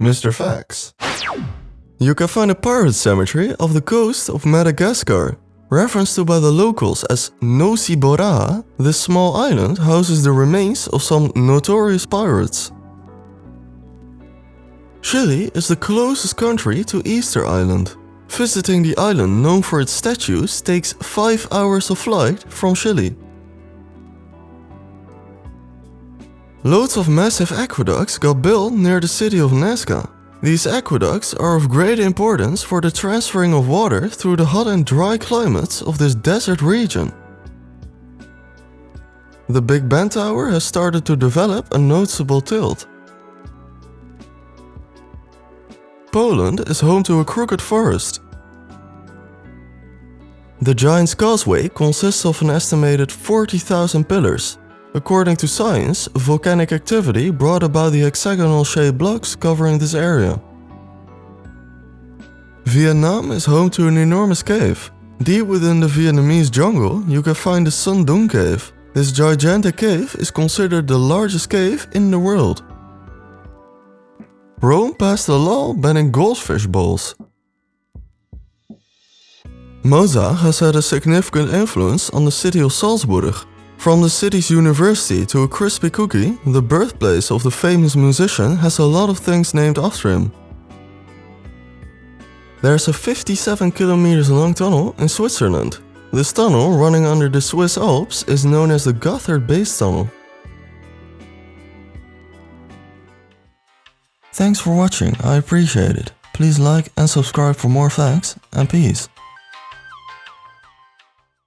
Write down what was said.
Mr. Facts. You can find a pirate cemetery off the coast of Madagascar. Referenced to by the locals as Nosy Boraha, this small island houses the remains of some notorious pirates. Chile is the closest country to Easter Island. Visiting the island known for its statues takes 5 hours of flight from Chile. Loads of massive aqueducts got built near the city of Nazca. These aqueducts are of great importance for the transferring of water through the hot and dry climates of this desert region. The Big Ben Tower has started to develop a noticeable tilt. Poland is home to a crooked forest. The Giant's Causeway consists of an estimated 40,000 pillars, According to science, volcanic activity brought about the hexagonal-shaped blocks covering this area. Vietnam is home to an enormous cave. Deep within the Vietnamese jungle, you can find the Son Doong Cave. This gigantic cave is considered the largest cave in the world. Rome passed a law banning goldfish bowls. Mozart has had a significant influence on the city of Salzburg, from the city's university to a crispy cookie, the birthplace of the famous musician has a lot of things named after him. There's a 57 kilometers long tunnel in Switzerland. This tunnel, running under the Swiss Alps, is known as the Gotthard Base Tunnel. Thanks for watching, I appreciate it. Please like and subscribe for more facts, and peace.